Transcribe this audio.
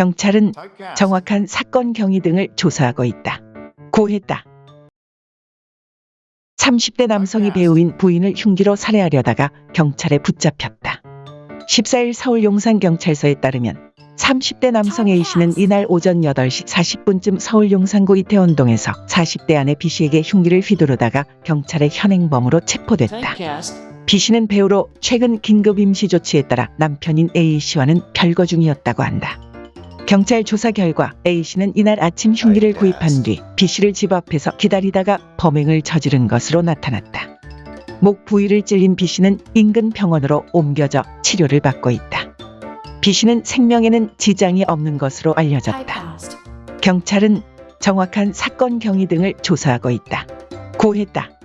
경찰은 정확한 사건 경위 등을 조사하고 있다. 고했다. 30대 남성이 배우인 부인을 흉기로 살해하려다가 경찰에 붙잡혔다. 14일 서울 용산경찰서에 따르면 30대 남성 A씨는 이날 오전 8시 40분쯤 서울 용산구 이태원동에서 40대 아내 B씨에게 흉기를 휘두르다가 경찰의 현행범으로 체포됐다. B씨는 배우로 최근 긴급 임시 조치에 따라 남편인 A씨와는 별거 중이었다고 한다. 경찰 조사 결과 A씨는 이날 아침 흉기를 구입한 뒤 B씨를 집 앞에서 기다리다가 범행을 저지른 것으로 나타났다. 목 부위를 찔린 B씨는 인근 병원으로 옮겨져 치료를 받고 있다. B씨는 생명에는 지장이 없는 것으로 알려졌다. 경찰은 정확한 사건 경위 등을 조사하고 있다. 고했다.